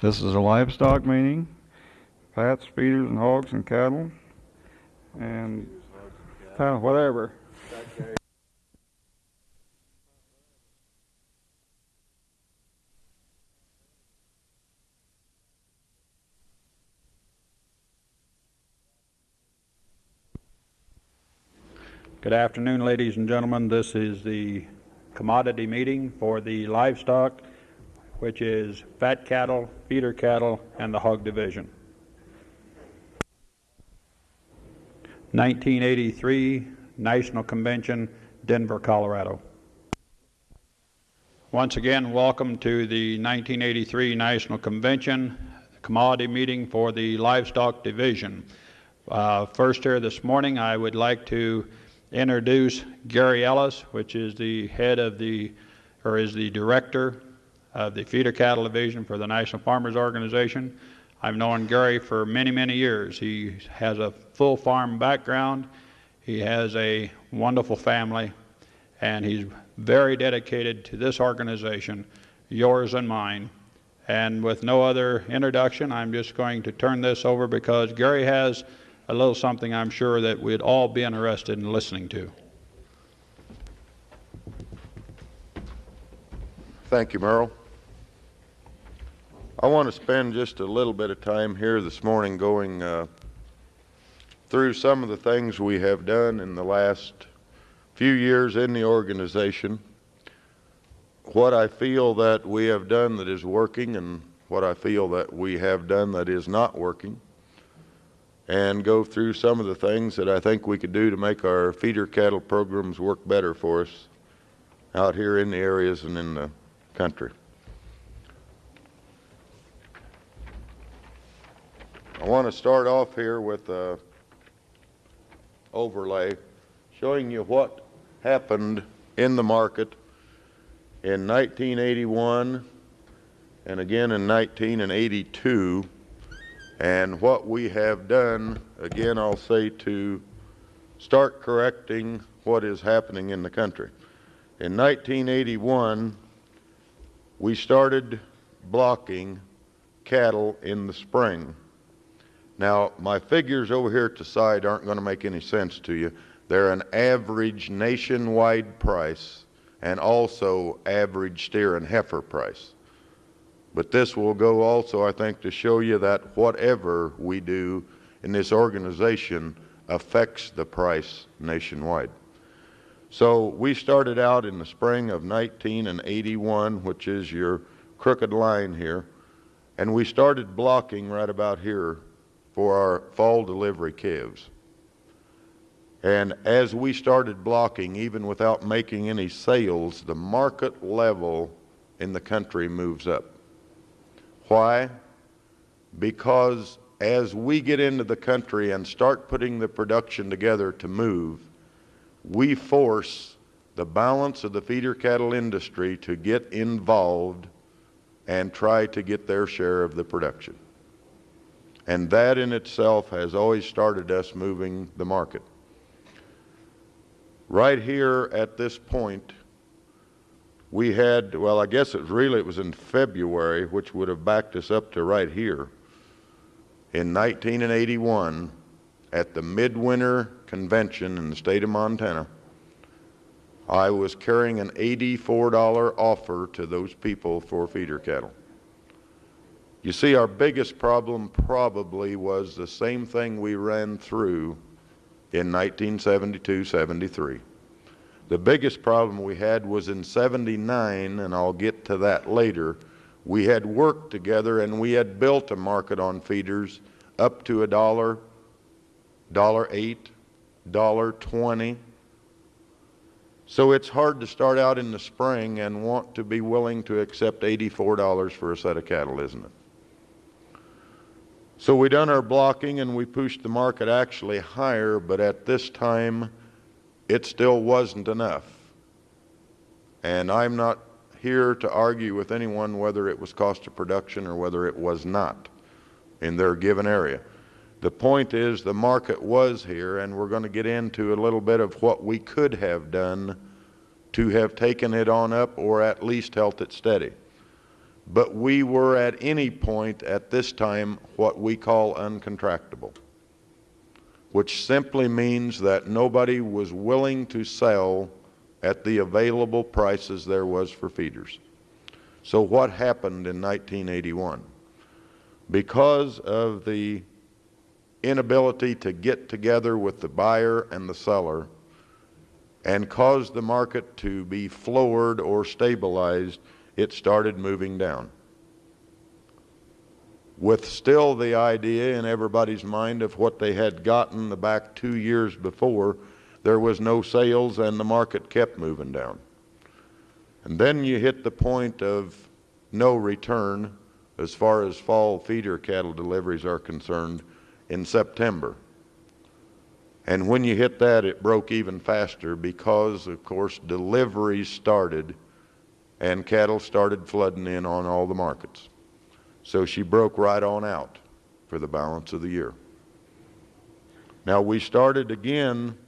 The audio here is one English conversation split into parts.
This is a livestock meeting, fats, feeders, and hogs and cattle, and uh, whatever. Good afternoon, ladies and gentlemen. This is the commodity meeting for the livestock, which is fat cattle, feeder cattle, and the hog division. 1983 National Convention, Denver, Colorado. Once again, welcome to the 1983 National Convention, commodity meeting for the livestock division. Uh, first here this morning, I would like to introduce Gary Ellis, which is the head of the, or is the director of the feeder cattle division for the National Farmers Organization. I've known Gary for many, many years. He has a full farm background. He has a wonderful family, and he's very dedicated to this organization, yours and mine. And with no other introduction, I'm just going to turn this over because Gary has a little something I'm sure that we'd all be interested in listening to. Thank you, Merle. I want to spend just a little bit of time here this morning going uh, through some of the things we have done in the last few years in the organization, what I feel that we have done that is working and what I feel that we have done that is not working, and go through some of the things that I think we could do to make our feeder cattle programs work better for us out here in the areas and in the country. I want to start off here with a overlay showing you what happened in the market in 1981 and again in 1982 and what we have done, again, I'll say to start correcting what is happening in the country. In 1981, we started blocking cattle in the spring. Now, my figures over here at the side aren't going to make any sense to you. They're an average nationwide price and also average steer and heifer price. But this will go also, I think, to show you that whatever we do in this organization affects the price nationwide. So we started out in the spring of 1981, which is your crooked line here, and we started blocking right about here for our fall delivery calves. And as we started blocking, even without making any sales, the market level in the country moves up. Why? Because as we get into the country and start putting the production together to move, we force the balance of the feeder cattle industry to get involved and try to get their share of the production. And that in itself has always started us moving the market. Right here at this point, we had, well, I guess it really, it was in February, which would have backed us up to right here. In 1981, at the Midwinter Convention in the state of Montana, I was carrying an $84 offer to those people for feeder cattle. You see, our biggest problem probably was the same thing we ran through in 1972-73. The biggest problem we had was in 79, and I'll get to that later. We had worked together and we had built a market on feeders up to a dollar, dollar eight, dollar twenty. So it's hard to start out in the spring and want to be willing to accept $84 for a set of cattle, isn't it? So we done our blocking and we pushed the market actually higher, but at this time it still wasn't enough. And I'm not here to argue with anyone whether it was cost of production or whether it was not in their given area. The point is the market was here and we're going to get into a little bit of what we could have done to have taken it on up or at least held it steady. But we were at any point at this time what we call uncontractable, which simply means that nobody was willing to sell at the available prices there was for feeders. So what happened in 1981? Because of the inability to get together with the buyer and the seller and cause the market to be floored or stabilized, it started moving down. With still the idea in everybody's mind of what they had gotten the back two years before, there was no sales and the market kept moving down. And then you hit the point of no return as far as fall feeder cattle deliveries are concerned in September. And when you hit that, it broke even faster because, of course, deliveries started and cattle started flooding in on all the markets. So she broke right on out for the balance of the year. Now we started again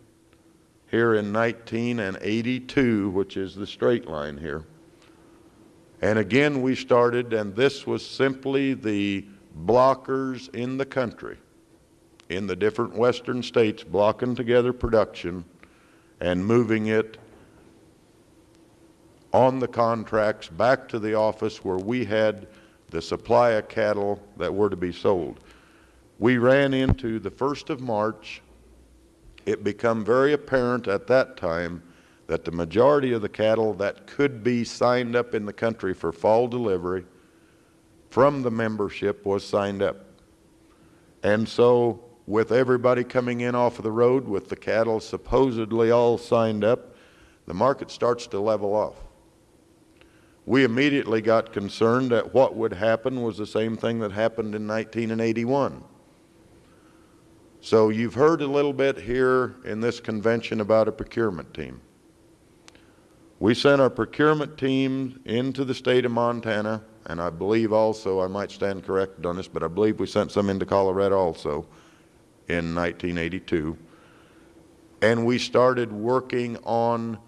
here in 1982, which is the straight line here. And again we started, and this was simply the blockers in the country in the different western states blocking together production and moving it on the contracts back to the office where we had the supply of cattle that were to be sold. We ran into the 1st of March. It became very apparent at that time that the majority of the cattle that could be signed up in the country for fall delivery from the membership was signed up. And so with everybody coming in off of the road with the cattle supposedly all signed up, the market starts to level off. We immediately got concerned that what would happen was the same thing that happened in 1981. So you've heard a little bit here in this convention about a procurement team. We sent our procurement team into the state of Montana, and I believe also, I might stand corrected on this, but I believe we sent some into Colorado also in 1982. And we started working on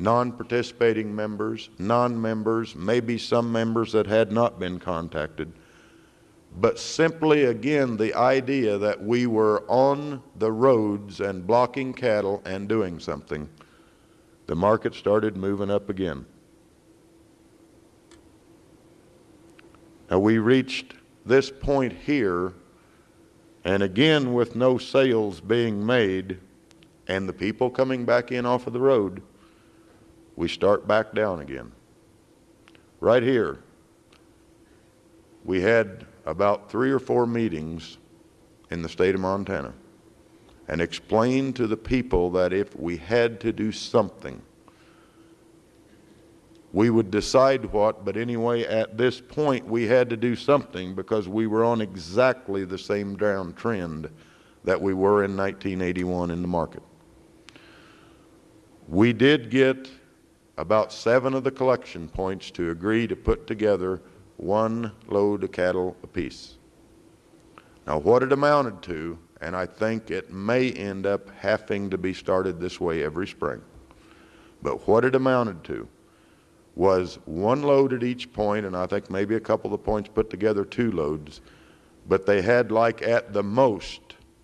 non-participating members, non-members, maybe some members that had not been contacted. But simply, again, the idea that we were on the roads and blocking cattle and doing something, the market started moving up again. Now, we reached this point here and again, with no sales being made and the people coming back in off of the road, we start back down again. Right here, we had about three or four meetings in the state of Montana and explained to the people that if we had to do something, we would decide what, but anyway, at this point, we had to do something because we were on exactly the same downtrend that we were in 1981 in the market. We did get about seven of the collection points to agree to put together one load of cattle apiece. Now, what it amounted to, and I think it may end up having to be started this way every spring, but what it amounted to was one load at each point, and I think maybe a couple of the points put together two loads, but they had like at the most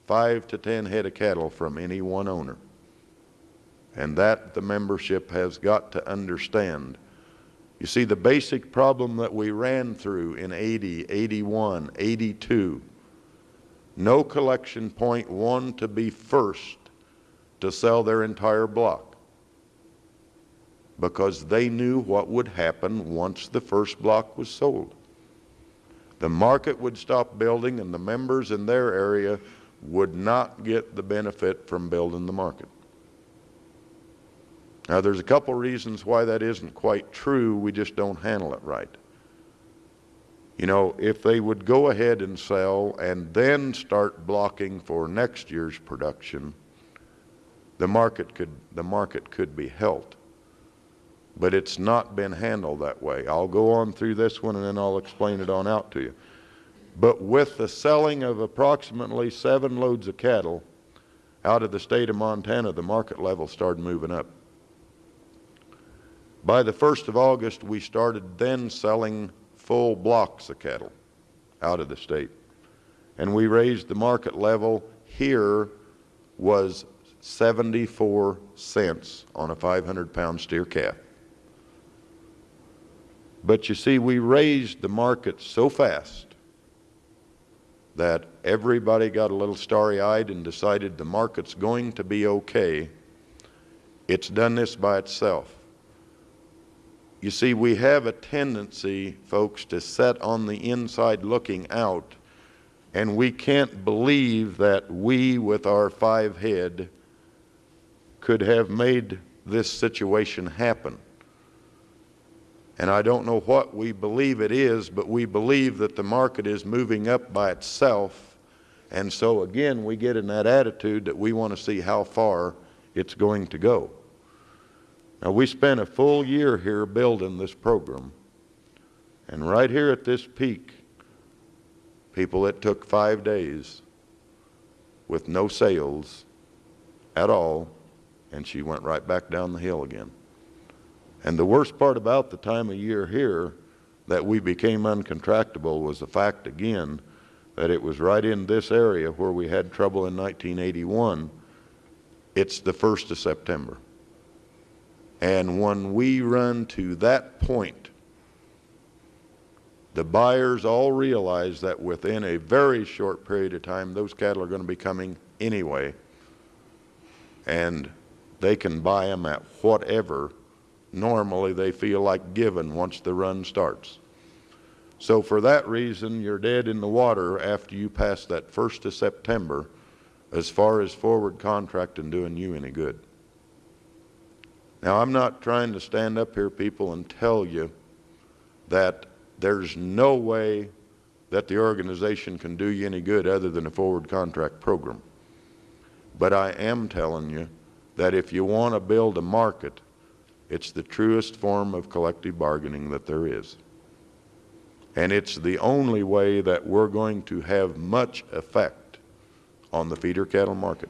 five to ten head of cattle from any one owner. And that the membership has got to understand. You see, the basic problem that we ran through in 80, 81, 82, no collection point wanted to be first to sell their entire block because they knew what would happen once the first block was sold. The market would stop building and the members in their area would not get the benefit from building the market. Now, there's a couple reasons why that isn't quite true. We just don't handle it right. You know, if they would go ahead and sell and then start blocking for next year's production, the market could, the market could be helped but it's not been handled that way. I'll go on through this one and then I'll explain it on out to you. But with the selling of approximately seven loads of cattle out of the state of Montana, the market level started moving up. By the 1st of August, we started then selling full blocks of cattle out of the state. And we raised the market level here was 74 cents on a 500 pound steer calf. But you see, we raised the market so fast that everybody got a little starry eyed and decided the market's going to be okay. It's done this by itself. You see, we have a tendency, folks, to set on the inside looking out, and we can't believe that we, with our five head, could have made this situation happen. And I don't know what we believe it is, but we believe that the market is moving up by itself. And so again, we get in that attitude that we want to see how far it's going to go. Now, we spent a full year here building this program. And right here at this peak, people, it took five days with no sales at all, and she went right back down the hill again. And the worst part about the time of year here that we became uncontractable was the fact, again, that it was right in this area where we had trouble in 1981. It's the 1st of September. And when we run to that point, the buyers all realize that within a very short period of time, those cattle are going to be coming anyway. And they can buy them at whatever normally they feel like giving once the run starts. So for that reason, you're dead in the water after you pass that 1st of September as far as forward contracting doing you any good. Now, I'm not trying to stand up here, people, and tell you that there's no way that the organization can do you any good other than a forward contract program. But I am telling you that if you want to build a market, it's the truest form of collective bargaining that there is. And it's the only way that we're going to have much effect on the feeder cattle market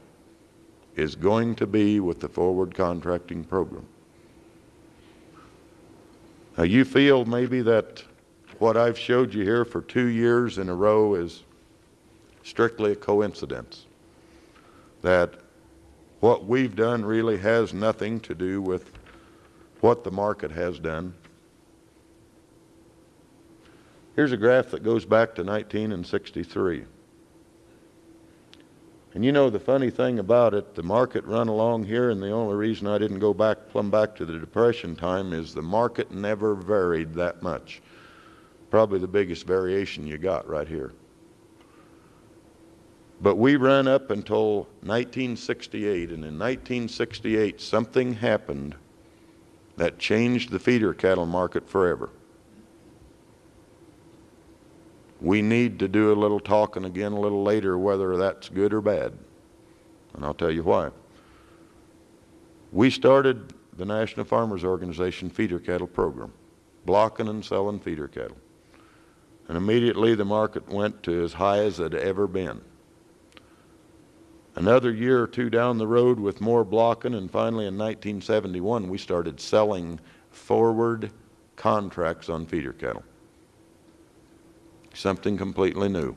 is going to be with the forward contracting program. Now, you feel maybe that what I've showed you here for two years in a row is strictly a coincidence. That what we've done really has nothing to do with what the market has done. Here's a graph that goes back to 1963. And you know the funny thing about it, the market run along here, and the only reason I didn't go back, plumb back to the Depression time is the market never varied that much. Probably the biggest variation you got right here. But we ran up until 1968, and in 1968 something happened that changed the feeder cattle market forever. We need to do a little talking again a little later whether that's good or bad. And I'll tell you why. We started the National Farmers Organization feeder cattle program, blocking and selling feeder cattle. And immediately the market went to as high as it had ever been. Another year or two down the road with more blocking, and finally in 1971 we started selling forward contracts on feeder cattle something completely new.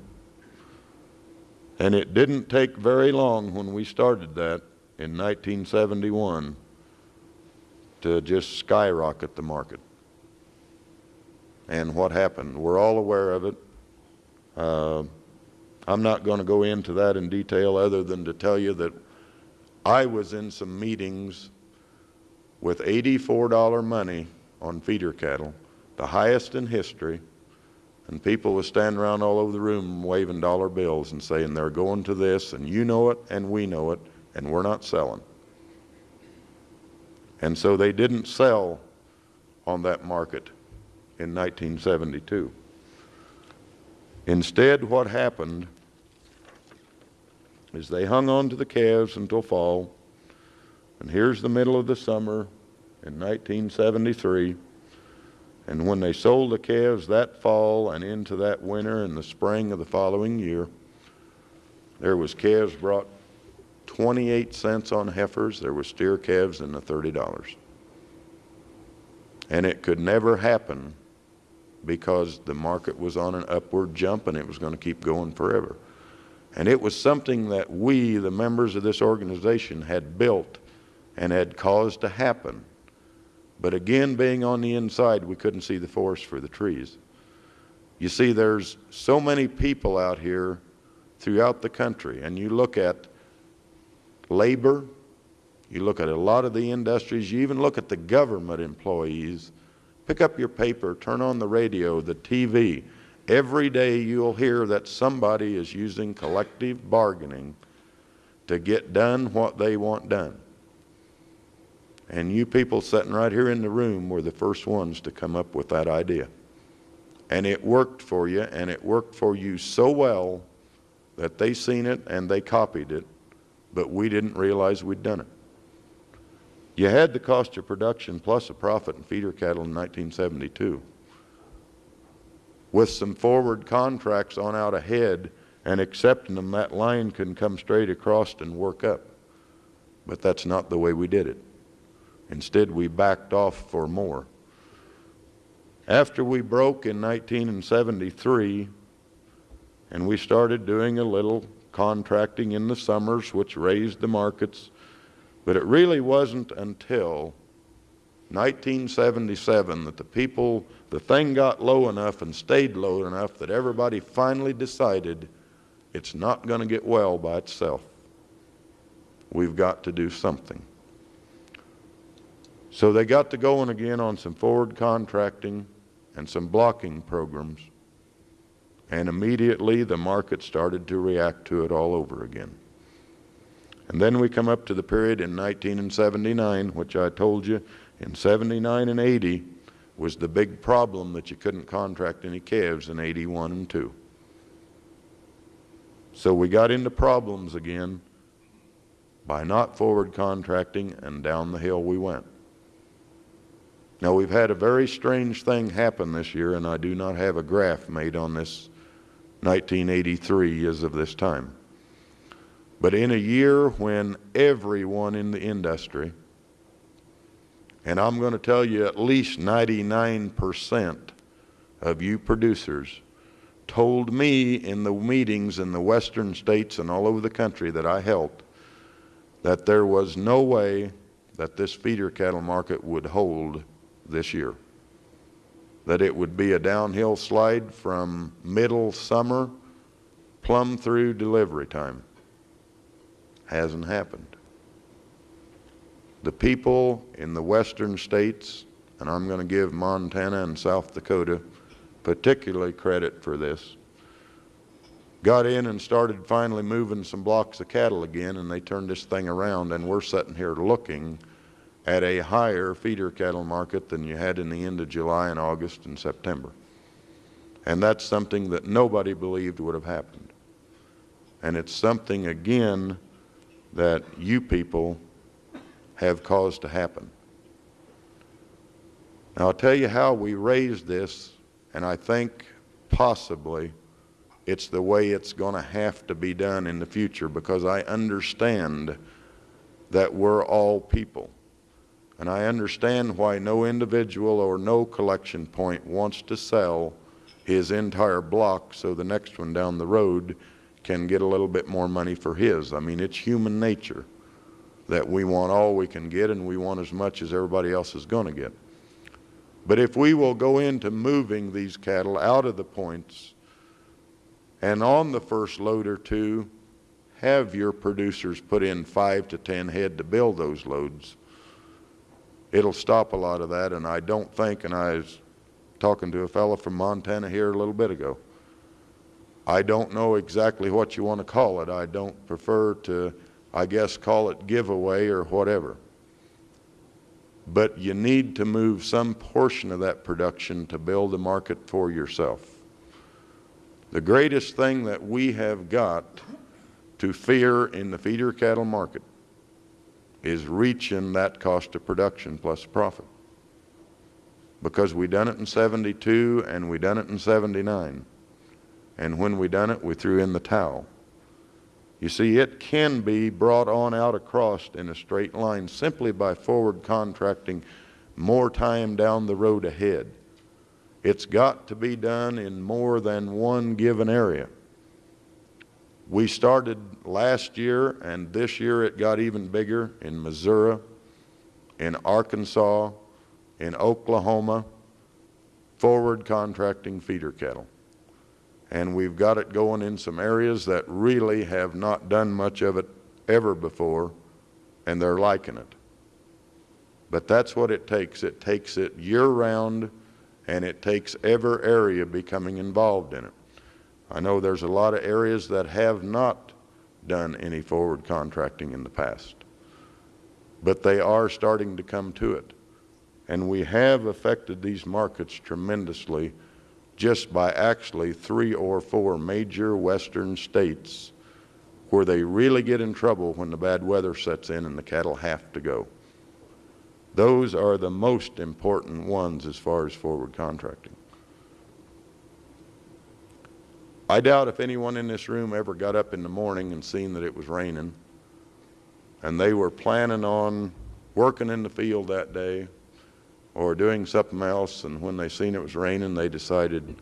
And it didn't take very long when we started that in 1971 to just skyrocket the market. And what happened? We're all aware of it. Uh, I'm not going to go into that in detail other than to tell you that I was in some meetings with $84 money on feeder cattle, the highest in history, and people were standing around all over the room waving dollar bills and saying they're going to this, and you know it, and we know it, and we're not selling. And so they didn't sell on that market in 1972. Instead, what happened is they hung on to the calves until fall, and here's the middle of the summer in 1973 and when they sold the calves that fall and into that winter and the spring of the following year, there was calves brought 28 cents on heifers. There were steer calves in the $30. And it could never happen because the market was on an upward jump and it was going to keep going forever. And it was something that we, the members of this organization, had built and had caused to happen. But again, being on the inside, we couldn't see the forest for the trees. You see, there's so many people out here throughout the country, and you look at labor, you look at a lot of the industries, you even look at the government employees. Pick up your paper, turn on the radio, the TV. Every day you'll hear that somebody is using collective bargaining to get done what they want done. And you people sitting right here in the room were the first ones to come up with that idea. And it worked for you, and it worked for you so well that they seen it and they copied it, but we didn't realize we'd done it. You had the cost of production plus a profit in feeder cattle in 1972. With some forward contracts on out ahead and accepting them, that line can come straight across and work up. But that's not the way we did it. Instead, we backed off for more. After we broke in 1973, and we started doing a little contracting in the summers, which raised the markets, but it really wasn't until 1977 that the people, the thing got low enough and stayed low enough that everybody finally decided it's not going to get well by itself. We've got to do something. So they got to going again on some forward contracting and some blocking programs. And immediately the market started to react to it all over again. And then we come up to the period in 1979, which I told you in 79 and 80 was the big problem that you couldn't contract any calves in 81 and 2. So we got into problems again by not forward contracting and down the hill we went. Now we've had a very strange thing happen this year and I do not have a graph made on this 1983 as of this time. But in a year when everyone in the industry, and I'm going to tell you at least 99% of you producers told me in the meetings in the western states and all over the country that I helped that there was no way that this feeder cattle market would hold this year. That it would be a downhill slide from middle summer plumb through delivery time. Hasn't happened. The people in the western states, and I'm going to give Montana and South Dakota particularly credit for this, got in and started finally moving some blocks of cattle again, and they turned this thing around, and we're sitting here looking at a higher feeder cattle market than you had in the end of July and August and September. And that's something that nobody believed would have happened. And it's something, again, that you people have caused to happen. Now, I'll tell you how we raised this, and I think possibly it's the way it's going to have to be done in the future because I understand that we're all people. And I understand why no individual or no collection point wants to sell his entire block so the next one down the road can get a little bit more money for his. I mean, it's human nature that we want all we can get and we want as much as everybody else is going to get. But if we will go into moving these cattle out of the points and on the first load or two, have your producers put in five to ten head to build those loads, it'll stop a lot of that. And I don't think, and I was talking to a fellow from Montana here a little bit ago, I don't know exactly what you want to call it. I don't prefer to, I guess, call it giveaway or whatever. But you need to move some portion of that production to build a market for yourself. The greatest thing that we have got to fear in the feeder cattle market is reaching that cost of production plus profit. Because we done it in 72 and we done it in 79. And when we done it, we threw in the towel. You see, it can be brought on out across in a straight line simply by forward contracting more time down the road ahead. It's got to be done in more than one given area. We started last year, and this year it got even bigger in Missouri, in Arkansas, in Oklahoma, forward contracting feeder cattle. And we've got it going in some areas that really have not done much of it ever before, and they're liking it. But that's what it takes. It takes it year-round, and it takes every area becoming involved in it. I know there's a lot of areas that have not done any forward contracting in the past, but they are starting to come to it. And we have affected these markets tremendously just by actually three or four major western states where they really get in trouble when the bad weather sets in and the cattle have to go. Those are the most important ones as far as forward contracting. I doubt if anyone in this room ever got up in the morning and seen that it was raining and they were planning on working in the field that day or doing something else and when they seen it was raining they decided,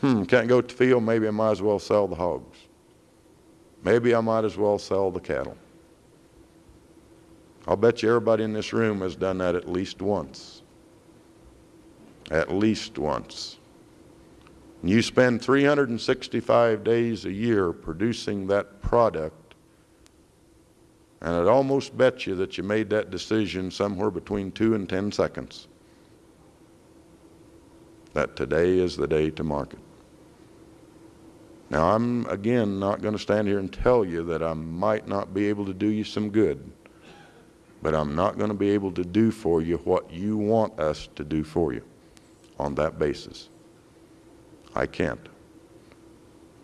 hmm, can't go to the field, maybe I might as well sell the hogs. Maybe I might as well sell the cattle. I'll bet you everybody in this room has done that at least once. At least once. And you spend 365 days a year producing that product, and I'd almost bet you that you made that decision somewhere between two and 10 seconds. That today is the day to market. Now, I'm again not going to stand here and tell you that I might not be able to do you some good, but I'm not going to be able to do for you what you want us to do for you on that basis. I can't.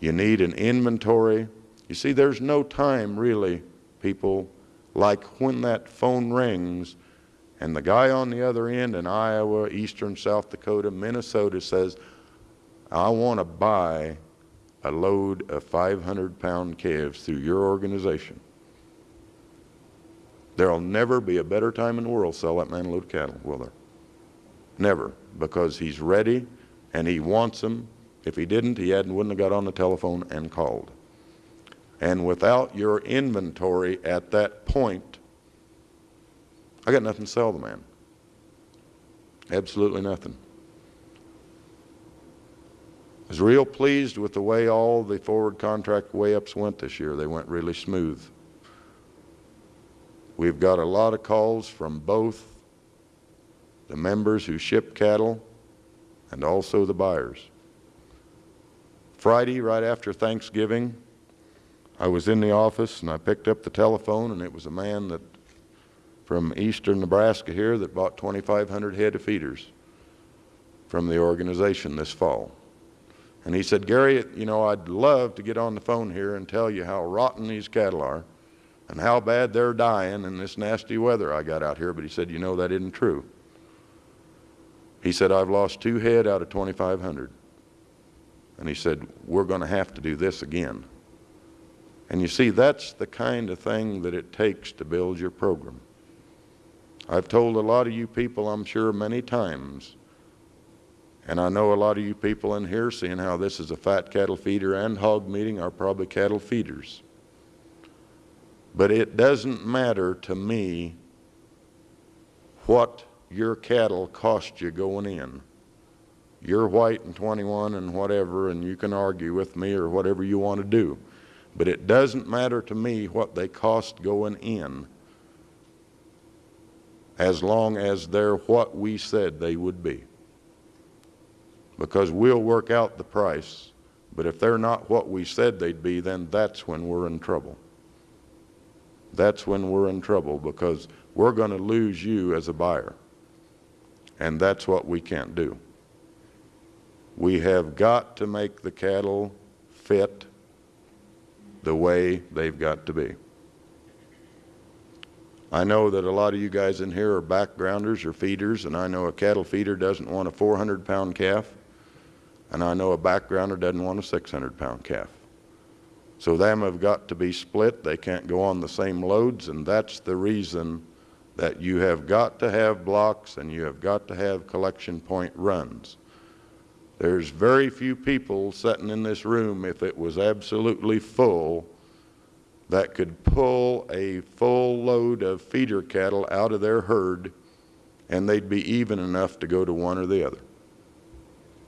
You need an inventory. You see, there's no time really, people, like when that phone rings and the guy on the other end in Iowa, eastern South Dakota, Minnesota says, I want to buy a load of 500 pound calves through your organization. There'll never be a better time in the world to sell that man a load of cattle, will there? Never, because he's ready and he wants them. If he didn't, he hadn't, wouldn't have got on the telephone and called. And without your inventory at that point, I got nothing to sell the man. Absolutely nothing. I was real pleased with the way all the forward contract weigh-ups went this year. They went really smooth. We've got a lot of calls from both the members who ship cattle and also the buyers. Friday, right after Thanksgiving, I was in the office and I picked up the telephone and it was a man that from eastern Nebraska here that bought 2,500 head of feeders from the organization this fall. And he said, Gary, you know, I'd love to get on the phone here and tell you how rotten these cattle are and how bad they're dying in this nasty weather I got out here, but he said, you know, that isn't true. He said, I've lost two head out of 2,500. And he said, we're going to have to do this again. And you see, that's the kind of thing that it takes to build your program. I've told a lot of you people, I'm sure, many times, and I know a lot of you people in here, seeing how this is a fat cattle feeder and hog meeting, are probably cattle feeders. But it doesn't matter to me what your cattle cost you going in. You're white and 21 and whatever, and you can argue with me or whatever you want to do. But it doesn't matter to me what they cost going in as long as they're what we said they would be. Because we'll work out the price, but if they're not what we said they'd be, then that's when we're in trouble. That's when we're in trouble because we're going to lose you as a buyer. And that's what we can't do. We have got to make the cattle fit the way they've got to be. I know that a lot of you guys in here are backgrounders or feeders, and I know a cattle feeder doesn't want a 400 pound calf, and I know a backgrounder doesn't want a 600 pound calf. So them have got to be split. They can't go on the same loads, and that's the reason that you have got to have blocks and you have got to have collection point runs. There's very few people sitting in this room, if it was absolutely full, that could pull a full load of feeder cattle out of their herd and they'd be even enough to go to one or the other.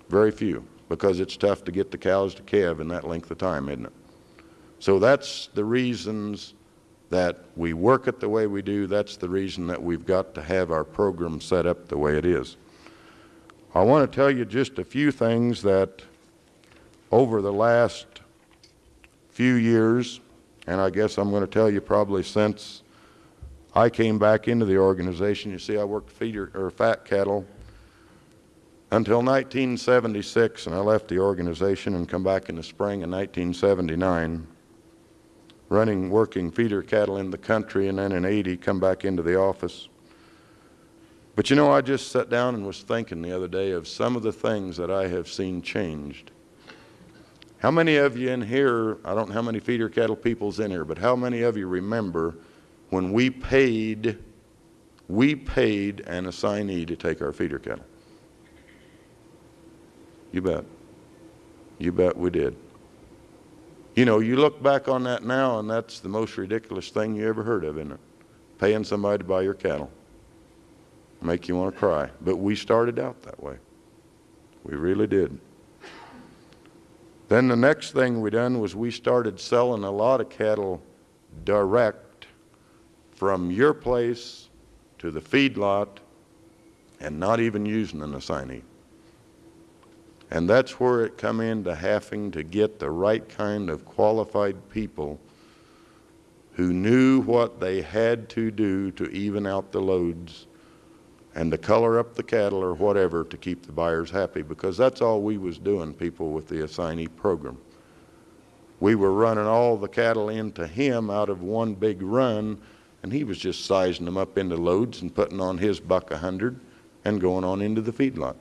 Very few, because it's tough to get the cows to calve in that length of time, isn't it? So that's the reasons that we work it the way we do. That's the reason that we've got to have our program set up the way it is. I want to tell you just a few things that over the last few years, and I guess I'm going to tell you probably since I came back into the organization, you see I worked feeder or fat cattle until 1976 and I left the organization and come back in the spring of 1979 running working feeder cattle in the country and then in 80 come back into the office. But you know, I just sat down and was thinking the other day of some of the things that I have seen changed. How many of you in here, I don't know how many feeder cattle people's in here, but how many of you remember when we paid, we paid an assignee to take our feeder cattle? You bet. You bet we did. You know, you look back on that now, and that's the most ridiculous thing you ever heard of, isn't it? Paying somebody to buy your cattle. Make you want to cry. But we started out that way. We really did. Then the next thing we done was we started selling a lot of cattle direct from your place to the feedlot and not even using an assignee. And that's where it come into having to get the right kind of qualified people who knew what they had to do to even out the loads and to color up the cattle or whatever to keep the buyers happy because that's all we was doing, people, with the assignee program. We were running all the cattle into him out of one big run and he was just sizing them up into loads and putting on his buck a hundred and going on into the feedlot.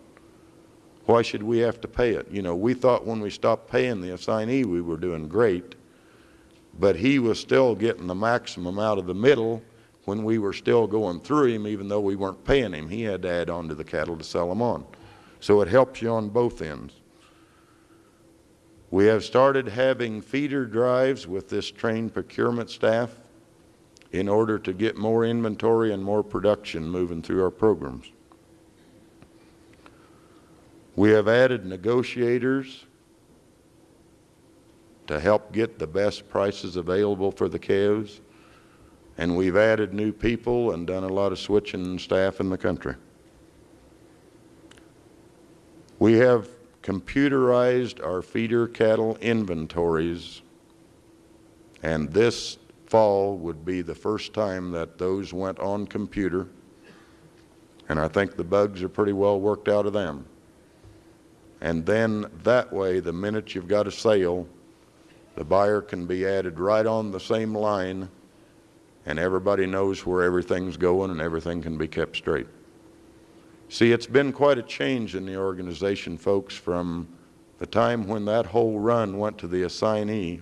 Why should we have to pay it? You know, we thought when we stopped paying the assignee we were doing great, but he was still getting the maximum out of the middle when we were still going through him even though we weren't paying him. He had to add on to the cattle to sell them on. So it helps you on both ends. We have started having feeder drives with this trained procurement staff in order to get more inventory and more production moving through our programs. We have added negotiators to help get the best prices available for the calves, and we've added new people and done a lot of switching staff in the country. We have computerized our feeder cattle inventories, and this fall would be the first time that those went on computer, and I think the bugs are pretty well worked out of them. And then that way, the minute you've got a sale, the buyer can be added right on the same line and everybody knows where everything's going and everything can be kept straight. See, it's been quite a change in the organization, folks, from the time when that whole run went to the assignee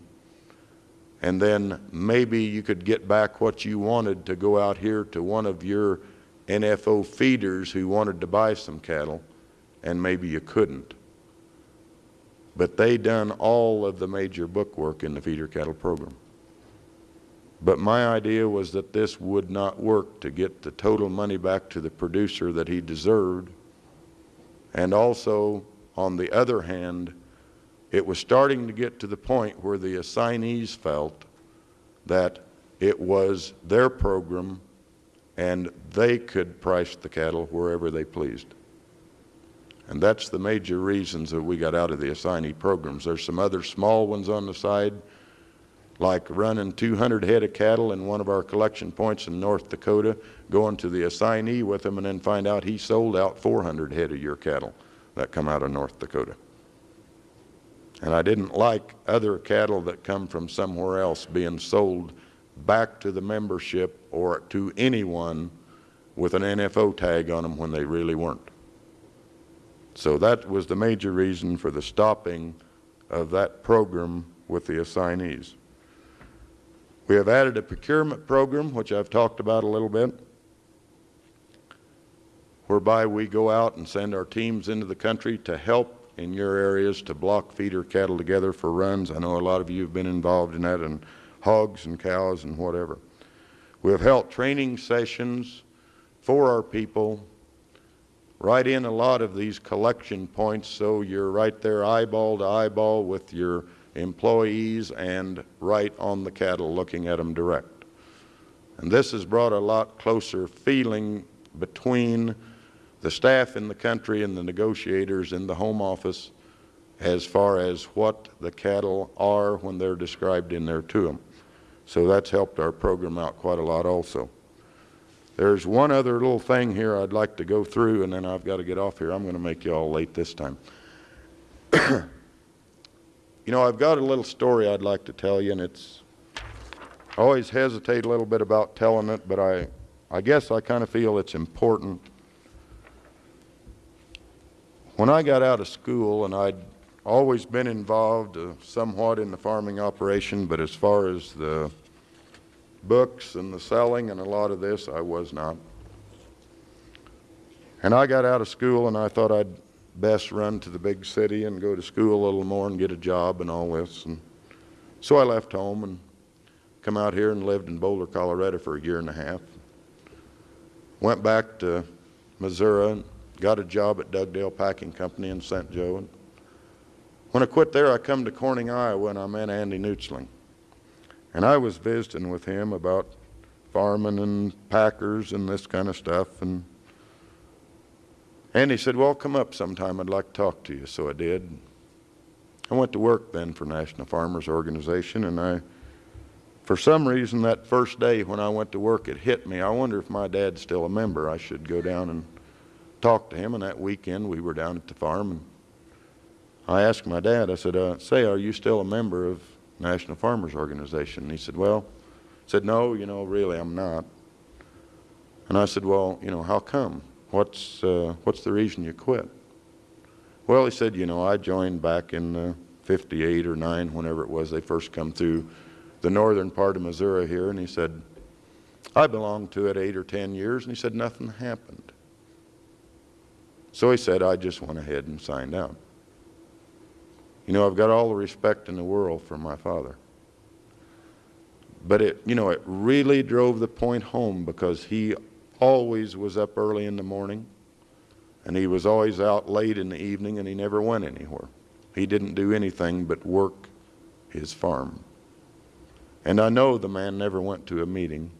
and then maybe you could get back what you wanted to go out here to one of your NFO feeders who wanted to buy some cattle and maybe you couldn't. But they done all of the major book work in the feeder cattle program. But my idea was that this would not work to get the total money back to the producer that he deserved. And also, on the other hand, it was starting to get to the point where the assignees felt that it was their program and they could price the cattle wherever they pleased. And that's the major reasons that we got out of the assignee programs. There's some other small ones on the side, like running 200 head of cattle in one of our collection points in North Dakota, going to the assignee with him and then find out he sold out 400 head of your cattle that come out of North Dakota. And I didn't like other cattle that come from somewhere else being sold back to the membership or to anyone with an NFO tag on them when they really weren't. So that was the major reason for the stopping of that program with the assignees. We have added a procurement program, which I've talked about a little bit. whereby we go out and send our teams into the country to help in your areas to block feeder cattle together for runs. I know a lot of you have been involved in that, and hogs and cows and whatever. We have held training sessions for our people right in a lot of these collection points so you're right there eyeball to eyeball with your employees and right on the cattle looking at them direct. And this has brought a lot closer feeling between the staff in the country and the negotiators in the home office as far as what the cattle are when they're described in there to them. So that's helped our program out quite a lot also. There's one other little thing here I'd like to go through, and then I've got to get off here. I'm going to make you all late this time. you know, I've got a little story I'd like to tell you, and it's, I always hesitate a little bit about telling it, but I, I guess I kind of feel it's important. When I got out of school, and I'd always been involved uh, somewhat in the farming operation, but as far as the books and the selling and a lot of this, I was not. And I got out of school and I thought I'd best run to the big city and go to school a little more and get a job and all this. And so I left home and come out here and lived in Boulder, Colorado for a year and a half. Went back to Missouri and got a job at Dugdale Packing Company in St. Joe. And when I quit there, I come to Corning, Iowa, and I met Andy Nutzling. And I was visiting with him about farming and packers and this kind of stuff. And Andy said, well, come up sometime. I'd like to talk to you. So I did. I went to work then for National Farmers Organization, and I, for some reason, that first day when I went to work, it hit me. I wonder if my dad's still a member. I should go down and talk to him. And that weekend, we were down at the farm, and I asked my dad, I said, uh, say, are you still a member of National Farmers Organization? And he said, well, I said, no, you know, really, I'm not. And I said, well, you know, how come? What's, uh, what's the reason you quit? Well, he said, you know, I joined back in uh, 58 or 9, whenever it was they first come through the northern part of Missouri here, and he said, I belonged to it eight or 10 years, and he said, nothing happened. So he said, I just went ahead and signed out. You know, I've got all the respect in the world for my father. But it, you know, it really drove the point home because he always was up early in the morning and he was always out late in the evening and he never went anywhere. He didn't do anything but work his farm. And I know the man never went to a meeting.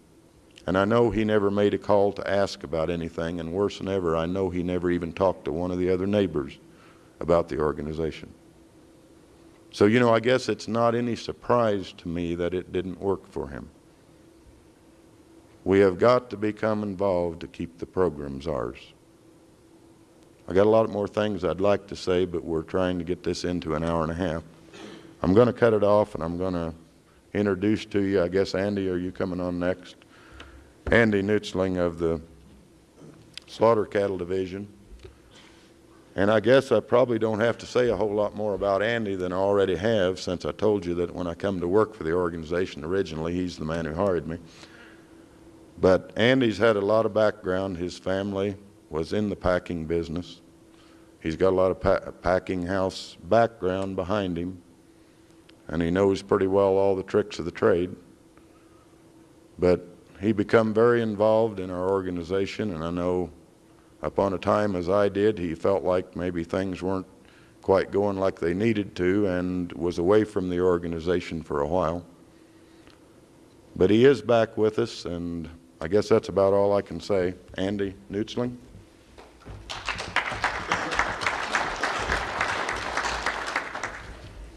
And I know he never made a call to ask about anything. And worse than ever, I know he never even talked to one of the other neighbors about the organization. So, you know, I guess it's not any surprise to me that it didn't work for him. We have got to become involved to keep the programs ours. I got a lot more things I'd like to say, but we're trying to get this into an hour and a half. I'm going to cut it off and I'm going to introduce to you, I guess, Andy, are you coming on next? Andy Nutzling of the Slaughter Cattle Division. And I guess I probably don't have to say a whole lot more about Andy than I already have since I told you that when I come to work for the organization originally, he's the man who hired me. But Andy's had a lot of background. His family was in the packing business. He's got a lot of pa packing house background behind him, and he knows pretty well all the tricks of the trade. But he become very involved in our organization, and I know upon a time as I did, he felt like maybe things weren't quite going like they needed to and was away from the organization for a while. But he is back with us, and I guess that's about all I can say. Andy Nutzling.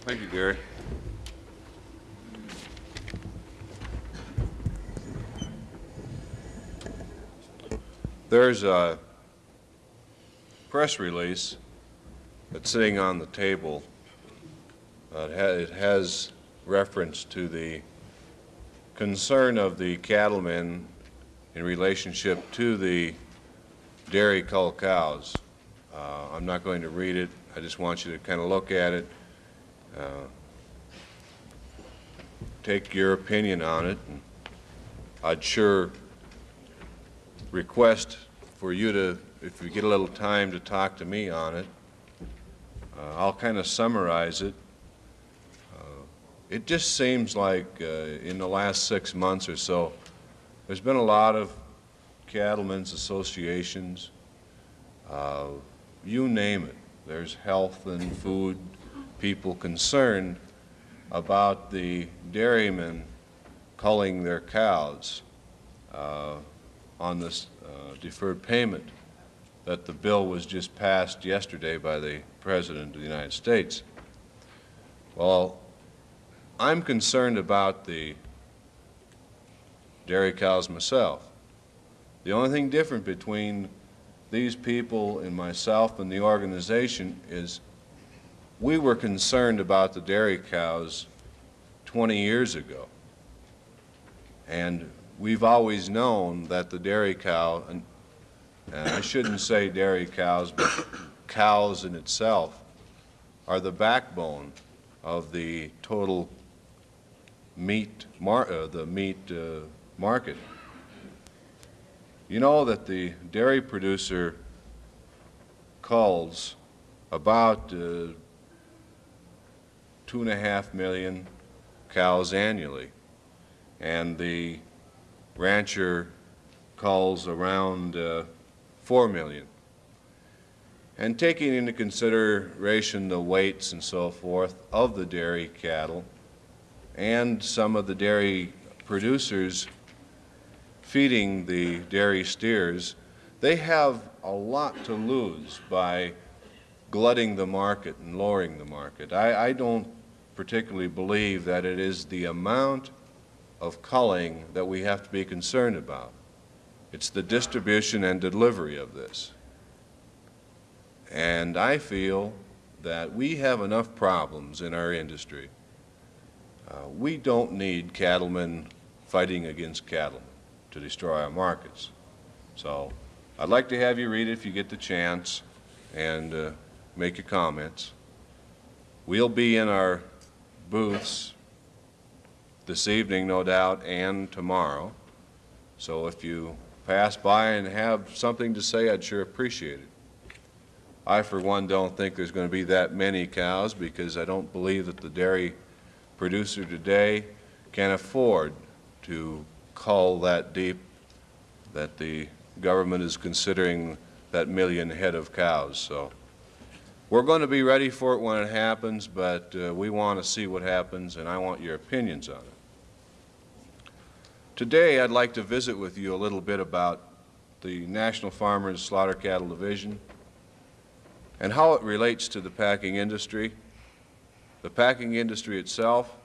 Thank you, Gary. There's a press release that's sitting on the table. It has reference to the concern of the cattlemen in relationship to the dairy cull cows. Uh, I'm not going to read it. I just want you to kind of look at it, uh, take your opinion on it. and I'd sure request for you to if you get a little time to talk to me on it, uh, I'll kind of summarize it. Uh, It just seems like uh, in the last six months or so, there's been a lot of cattlemen's associations, uh, you name it. There's health and food people concerned about the dairymen culling their cows uh, on this uh, deferred payment that the bill was just passed yesterday by the President of the United States. Well, I'm concerned about the dairy cows myself. The only thing different between these people and myself and the organization is we were concerned about the dairy cows 20 years ago. And we've always known that the dairy cow, and I shouldn't say dairy cows, but cows in itself, are the backbone of the total meat, uh, the meat uh, market. You know that the dairy producer culls about uh, two and a half million cows annually, and the rancher culls around uh, four million. And taking into consideration the weights and so forth of the dairy cattle and some of the dairy producers feeding the dairy steers, they have a lot to lose by glutting the market and lowering the market. I, I don't particularly believe that it is the amount of culling that we have to be concerned about. It's the distribution and delivery of this. And I feel that we have enough problems in our industry. Uh, we don't need cattlemen fighting against cattlemen to destroy our markets. So I'd like to have you read it if you get the chance and uh, make your comments. We'll be in our booths this evening, no doubt, and tomorrow. So if you pass by and have something to say, I'd sure appreciate it. I, for one, don't think there's going to be that many cows because I don't believe that the dairy producer today can afford to cull that deep that the government is considering that million head of cows. So we're going to be ready for it when it happens, but uh, we want to see what happens, and I want your opinions on it. Today, I'd like to visit with you a little bit about the National Farmers Slaughter Cattle Division and how it relates to the packing industry, the packing industry itself,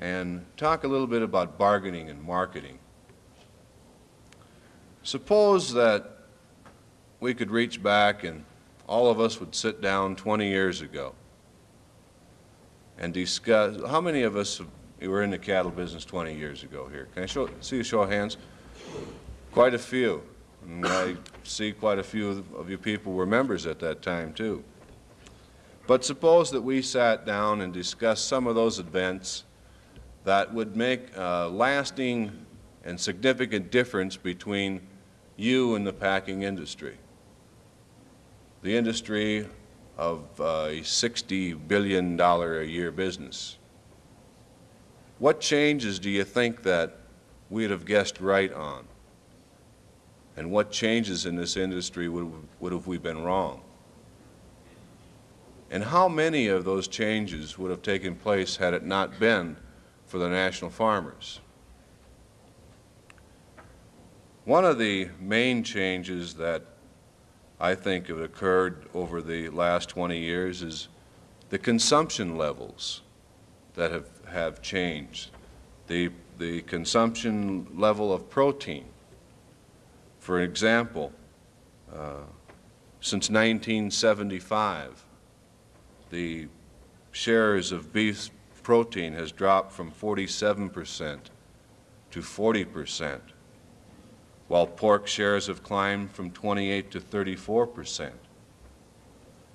and talk a little bit about bargaining and marketing. Suppose that we could reach back and all of us would sit down 20 years ago and discuss, how many of us were in the cattle business 20 years ago here? Can I show, see a show of hands? Quite a few. And I see quite a few of you people were members at that time too. But suppose that we sat down and discussed some of those events that would make a lasting and significant difference between you and the packing industry. The industry of uh, a $60 billion a year business. What changes do you think that we'd have guessed right on? And what changes in this industry would, would have we been wrong? And how many of those changes would have taken place had it not been for the national farmers? One of the main changes that I think have occurred over the last 20 years is the consumption levels that have, have changed. The, the consumption level of protein. For example, uh, since 1975, the shares of beef protein has dropped from 47 percent to 40 percent, while pork shares have climbed from 28 to 34 percent.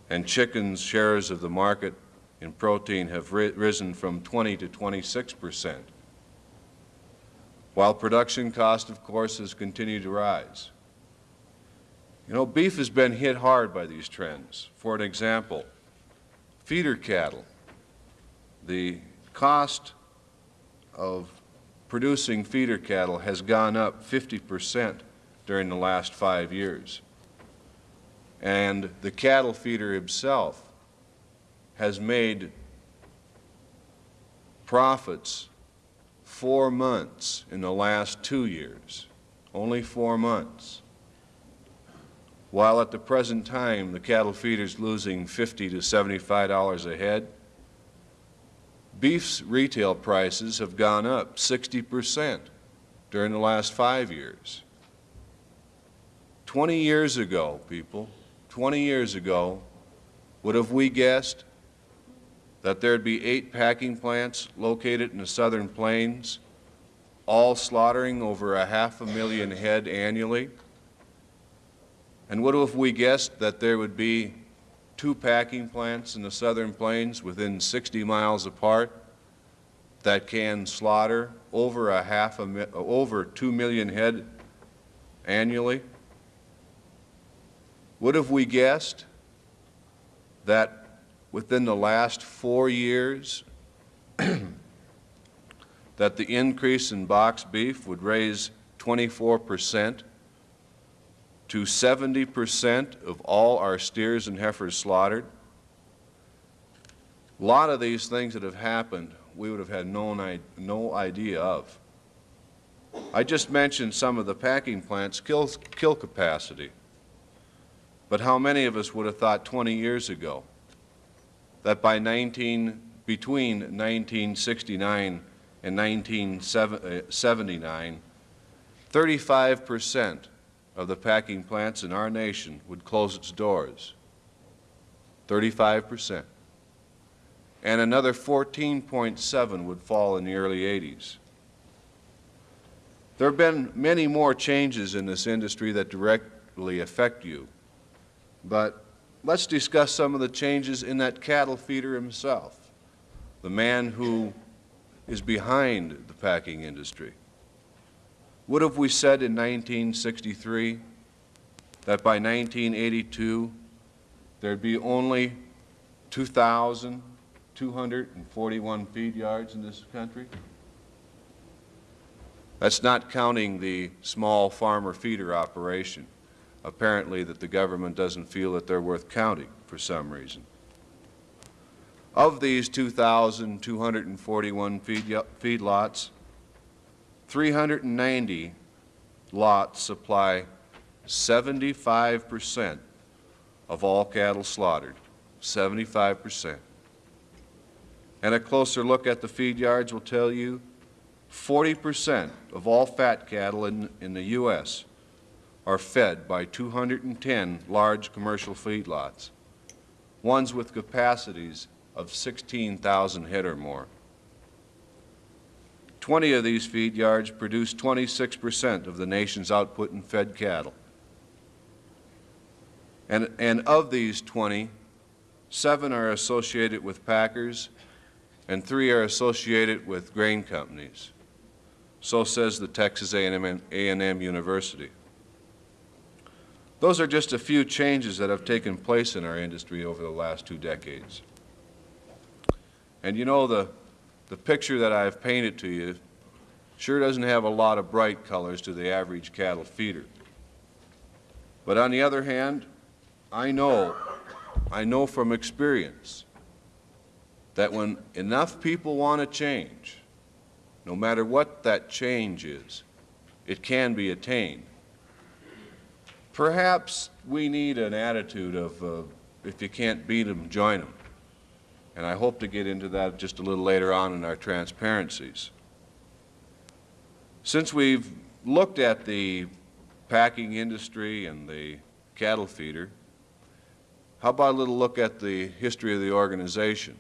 And chicken's shares of the market in protein have ri risen from 20 to 26 percent, while production cost, of course, has continued to rise. You know, beef has been hit hard by these trends. For an example, feeder cattle, the cost of producing feeder cattle has gone up 50% during the last five years. And the cattle feeder himself has made profits four months in the last two years, only four months. While at the present time, the cattle feeder's losing 50 to $75 a head, beef's retail prices have gone up 60% during the last five years. 20 years ago, people, 20 years ago, would have we guessed that there'd be eight packing plants located in the southern plains, all slaughtering over a half a million head annually? And what if we guessed that there would be two packing plants in the southern plains within 60 miles apart that can slaughter over a half a over 2 million head annually? Would have we guessed that within the last four years that the increase in box beef would raise 24 percent to 70 percent of all our steers and heifers slaughtered? A lot of these things that have happened, we would have had no, no idea of. I just mentioned some of the packing plants' kill, kill capacity. But how many of us would have thought 20 years ago that by 19, between 1969 and 1979, uh, 35 percent of the packing plants in our nation would close its doors. 35 percent. And another 14.7 would fall in the early 80s. There have been many more changes in this industry that directly affect you. But let's discuss some of the changes in that cattle feeder himself, the man who is behind the packing industry. What have we said in 1963? That by 1982, there'd be only 2,241 feed yards in this country? That's not counting the small farmer feeder operation apparently that the government doesn't feel that they're worth counting for some reason. Of these 2,241 feed, feedlots, 390 lots supply 75 percent of all cattle slaughtered, 75 percent. And a closer look at the feed yards will tell you 40 percent of all fat cattle in, in the U.S are fed by 210 large commercial feedlots, ones with capacities of 16,000 head or more. 20 of these feed yards produce 26 percent of the nation's output in fed cattle. And, and of these 20, seven are associated with packers and three are associated with grain companies. So says the Texas A&M, A&M University. Those are just a few changes that have taken place in our industry over the last two decades. And you know, the, the picture that I've painted to you sure doesn't have a lot of bright colors to the average cattle feeder. But on the other hand, I know, I know from experience that when enough people want to change, no matter what that change is, it can be attained. Perhaps we need an attitude of, uh, if you can't beat them, join them. And I hope to get into that just a little later on in our transparencies. Since we've looked at the packing industry and the cattle feeder, how about a little look at the history of the organization?